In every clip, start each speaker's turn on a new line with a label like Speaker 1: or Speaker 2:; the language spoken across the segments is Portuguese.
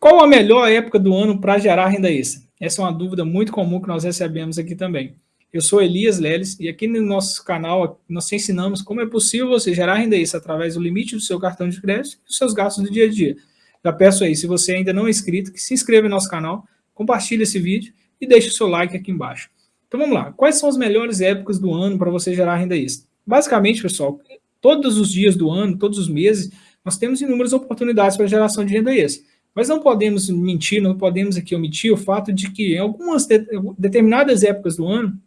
Speaker 1: Qual a melhor época do ano para gerar renda extra? Essa é uma dúvida muito comum que nós recebemos aqui também. Eu sou Elias Leles e aqui no nosso canal nós ensinamos como é possível você gerar renda extra através do limite do seu cartão de crédito e dos seus gastos do dia a dia. Já peço aí, se você ainda não é inscrito, que se inscreva no nosso canal, compartilhe esse vídeo e deixe o seu like aqui embaixo. Então vamos lá, quais são as melhores épocas do ano para você gerar renda extra? Basicamente, pessoal, todos os dias do ano, todos os meses, nós temos inúmeras oportunidades para geração de renda extra. Mas não podemos mentir, não podemos aqui omitir o fato de que em algumas de, determinadas épocas do ano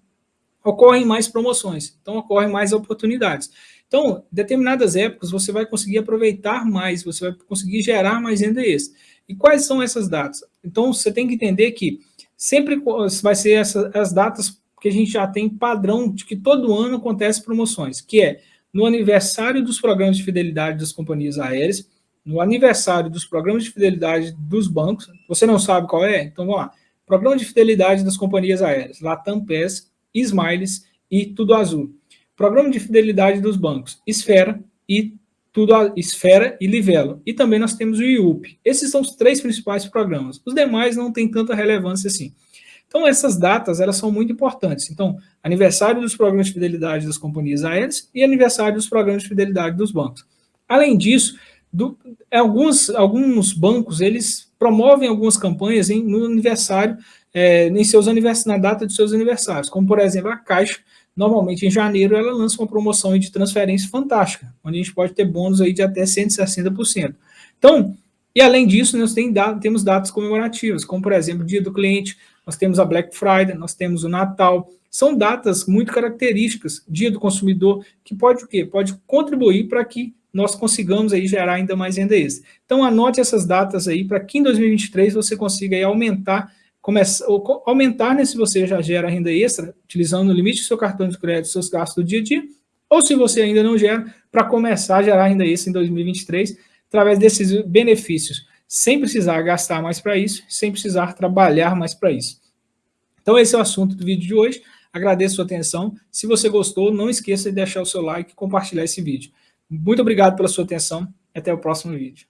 Speaker 1: ocorrem mais promoções, então ocorrem mais oportunidades. Então, determinadas épocas você vai conseguir aproveitar mais, você vai conseguir gerar mais renda extra. E quais são essas datas? Então, você tem que entender que sempre vai ser essa, as datas que a gente já tem padrão de que todo ano acontece promoções, que é no aniversário dos programas de fidelidade das companhias aéreas, no aniversário dos programas de fidelidade dos bancos, você não sabe qual é? Então vamos lá. Programa de fidelidade das companhias aéreas, Latam PES, Smiles e Tudo Azul. Programa de fidelidade dos bancos, Esfera e Tudo Esfera e Livelo. E também nós temos o IUP. Esses são os três principais programas. Os demais não têm tanta relevância assim. Então, essas datas, elas são muito importantes. Então, aniversário dos programas de fidelidade das companhias aéreas e aniversário dos programas de fidelidade dos bancos. Além disso, do, alguns, alguns bancos, eles promovem algumas campanhas em, no aniversário, é, em seus aniversários, na data de seus aniversários, como, por exemplo, a Caixa, normalmente em janeiro, ela lança uma promoção de transferência fantástica, onde a gente pode ter bônus aí de até 160%. Então, e além disso, nós tem temos datas comemorativas, como, por exemplo, Dia do Cliente, nós temos a Black Friday, nós temos o Natal, são datas muito características, Dia do Consumidor, que pode o quê? Pode contribuir para que nós consigamos aí gerar ainda mais renda extra. Então anote essas datas aí para que em 2023 você consiga aí aumentar, começar, aumentar né, se você já gera renda extra, utilizando o limite do seu cartão de crédito, seus gastos do dia a dia, ou se você ainda não gera, para começar a gerar renda extra em 2023, através desses benefícios, sem precisar gastar mais para isso, sem precisar trabalhar mais para isso. Então esse é o assunto do vídeo de hoje, agradeço a sua atenção, se você gostou, não esqueça de deixar o seu like e compartilhar esse vídeo. Muito obrigado pela sua atenção e até o próximo vídeo.